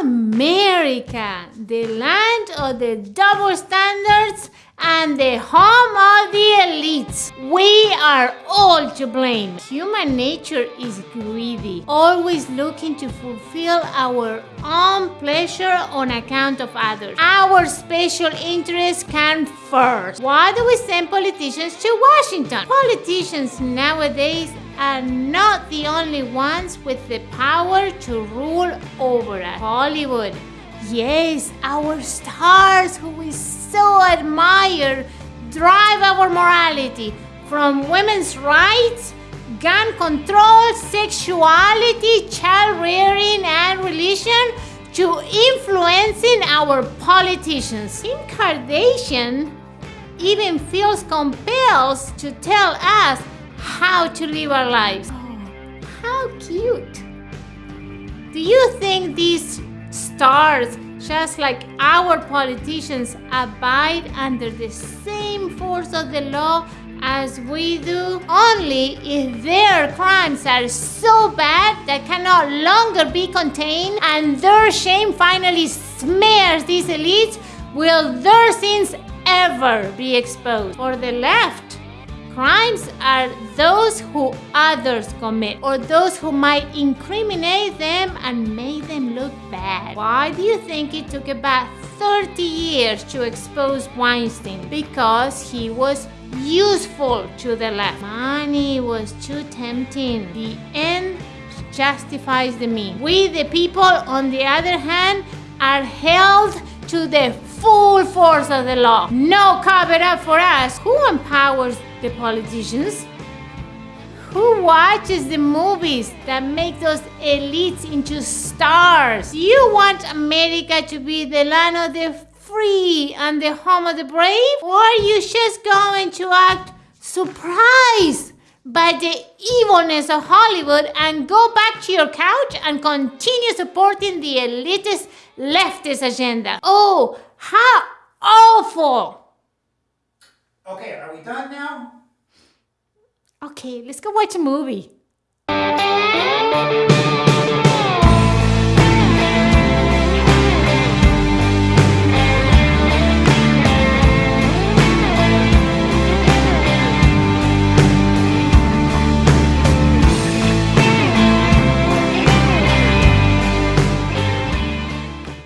America, the land of the double standards and the home of the elites. We are all to blame. Human nature is greedy, always looking to fulfill our own pleasure on account of others. Our special interests come first. Why do we send politicians to Washington? Politicians nowadays are not the only ones with the power to rule over us. Hollywood, yes, our stars who we so admire drive our morality from women's rights, gun control, sexuality, child rearing, and religion to influencing our politicians. Kim Kardashian even feels compelled to tell us how to live our lives. Oh, how cute! Do you think these stars, just like our politicians, abide under the same force of the law as we do? Only if their crimes are so bad that cannot longer be contained and their shame finally smears these elites will their sins ever be exposed. For the left, Crimes are those who others commit or those who might incriminate them and make them look bad. Why do you think it took about 30 years to expose Weinstein? Because he was useful to the left. Money was too tempting. The end justifies the means. We, the people, on the other hand, are held to the full force of the law. No cover up for us. Who empowers the politicians? Who watches the movies that make those elites into stars? You want America to be the land of the free and the home of the brave? Or are you just going to act surprised by the evilness of Hollywood and go back to your couch and continue supporting the elitist leftist agenda? Oh, how awful! Okay, are we done now? Okay, let's go watch a movie.